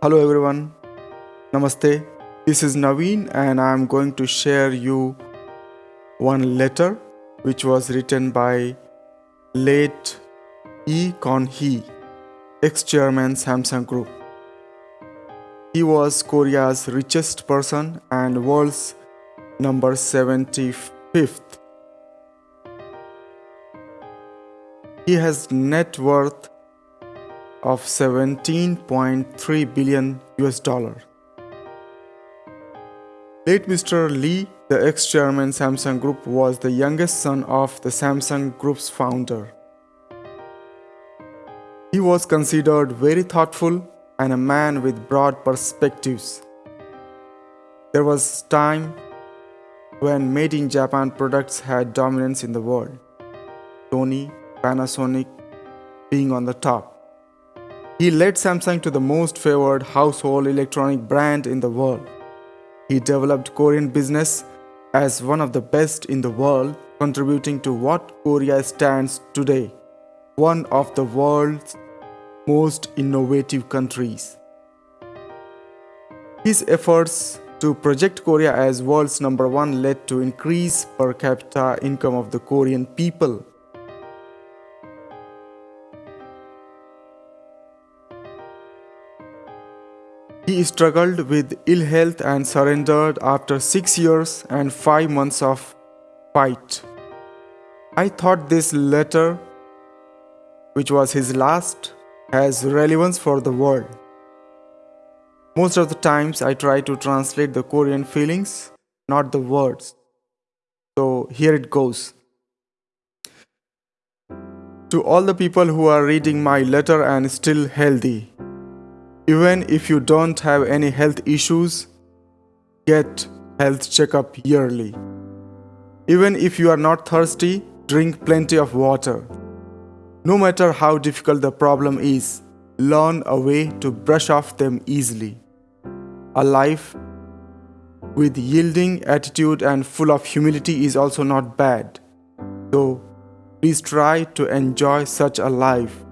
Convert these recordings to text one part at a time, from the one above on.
Hello everyone. Namaste. This is Naveen and I am going to share you one letter which was written by late Lee Kun-hee, ex-chairman Samsung Group. He was Korea's richest person and world's number 75th. He has net worth of 17.3 billion US dollar. Late Mr. Lee, the ex-chairman Samsung Group, was the youngest son of the Samsung Group's founder. He was considered very thoughtful and a man with broad perspectives. There was time when made in Japan products had dominance in the world. Sony, Panasonic being on the top. He led Samsung to the most favored household electronic brand in the world. He developed Korean business as one of the best in the world, contributing to what Korea stands today, one of the world's most innovative countries. His efforts to project Korea as world's number one led to increase per capita income of the Korean people. He struggled with ill health and surrendered after 6 years and 5 months of fight. I thought this letter, which was his last, has relevance for the world. Most of the times I try to translate the Korean feelings, not the words. So here it goes. To all the people who are reading my letter and still healthy, even if you don't have any health issues, get health checkup yearly. Even if you are not thirsty, drink plenty of water. No matter how difficult the problem is, learn a way to brush off them easily. A life with yielding attitude and full of humility is also not bad. So, please try to enjoy such a life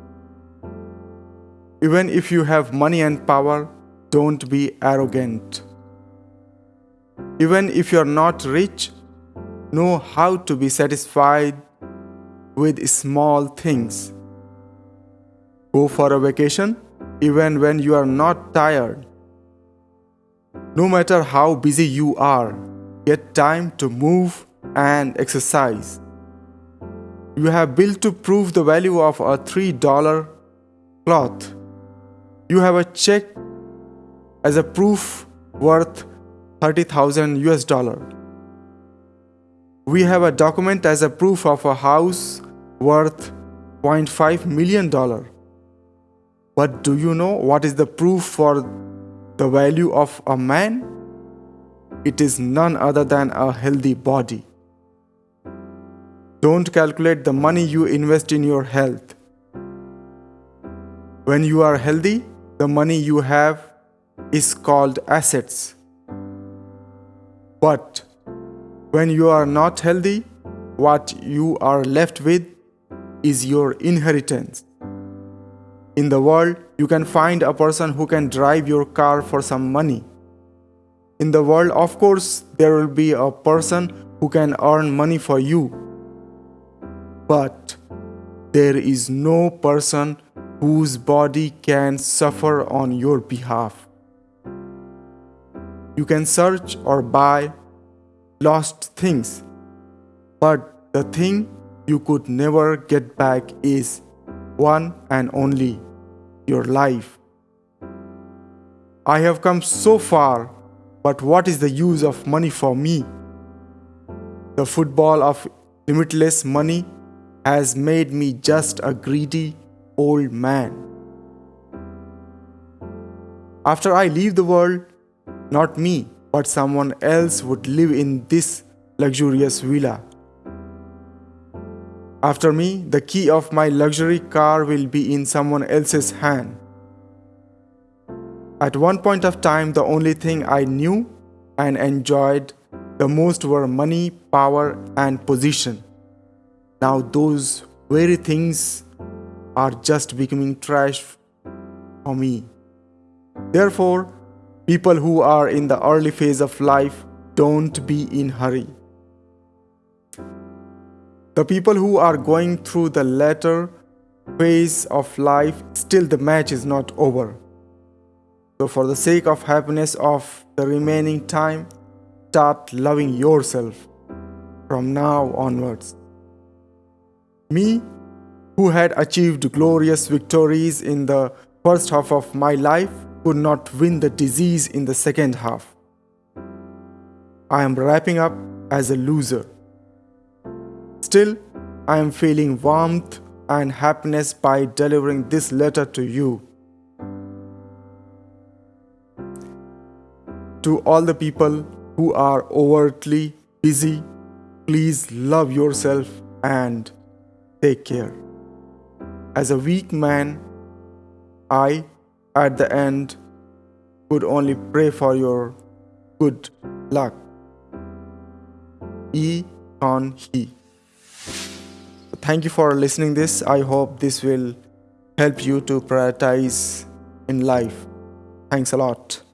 even if you have money and power, don't be arrogant. Even if you're not rich, know how to be satisfied with small things. Go for a vacation even when you are not tired. No matter how busy you are, get time to move and exercise. You have built to prove the value of a $3 cloth you have a check as a proof worth 30,000 US dollar. We have a document as a proof of a house worth 0.5 million dollar. But do you know what is the proof for the value of a man? It is none other than a healthy body. Don't calculate the money you invest in your health. When you are healthy, the money you have is called assets. But when you are not healthy, what you are left with is your inheritance. In the world, you can find a person who can drive your car for some money. In the world, of course, there will be a person who can earn money for you. But there is no person whose body can suffer on your behalf. You can search or buy lost things, but the thing you could never get back is one and only your life. I have come so far, but what is the use of money for me? The football of limitless money has made me just a greedy old man. After I leave the world, not me, but someone else would live in this luxurious villa. After me, the key of my luxury car will be in someone else's hand. At one point of time, the only thing I knew and enjoyed the most were money, power, and position. Now, those very things are just becoming trash for me. Therefore, people who are in the early phase of life don't be in hurry. The people who are going through the latter phase of life, still the match is not over. So, for the sake of happiness of the remaining time, start loving yourself from now onwards. Me, who had achieved glorious victories in the first half of my life, could not win the disease in the second half. I am wrapping up as a loser. Still, I am feeling warmth and happiness by delivering this letter to you. To all the people who are overtly busy, please love yourself and take care. As a weak man, I, at the end, could only pray for your good luck. E. Kun-hee. Thank you for listening this. I hope this will help you to prioritize in life. Thanks a lot.